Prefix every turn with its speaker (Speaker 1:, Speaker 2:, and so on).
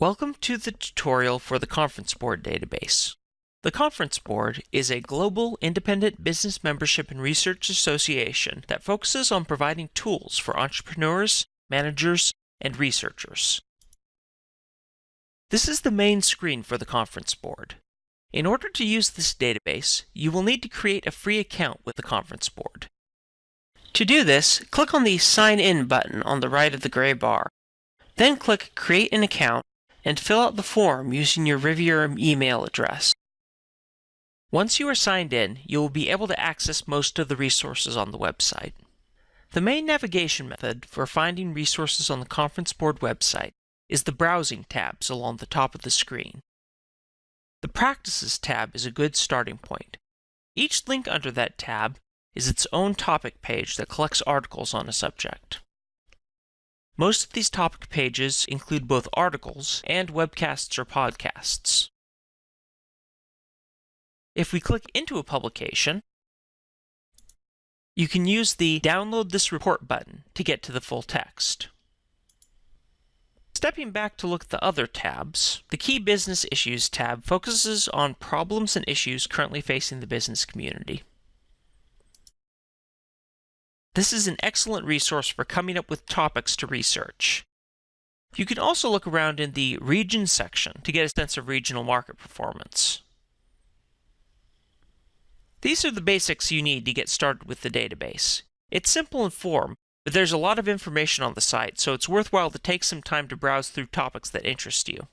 Speaker 1: Welcome to the tutorial for the Conference Board database. The Conference Board is a global independent business membership and research association that focuses on providing tools for entrepreneurs, managers, and researchers. This is the main screen for the Conference Board. In order to use this database, you will need to create a free account with the Conference Board. To do this, click on the Sign In button on the right of the gray bar. Then click Create an Account and fill out the form using your Riviera email address. Once you are signed in, you will be able to access most of the resources on the website. The main navigation method for finding resources on the Conference Board website is the Browsing tabs along the top of the screen. The Practices tab is a good starting point. Each link under that tab is its own topic page that collects articles on a subject. Most of these topic pages include both articles and webcasts or podcasts. If we click into a publication, you can use the Download this report button to get to the full text. Stepping back to look at the other tabs, the Key Business Issues tab focuses on problems and issues currently facing the business community. This is an excellent resource for coming up with topics to research. You can also look around in the Region section to get a sense of regional market performance. These are the basics you need to get started with the database. It's simple in form, but there's a lot of information on the site, so it's worthwhile to take some time to browse through topics that interest you.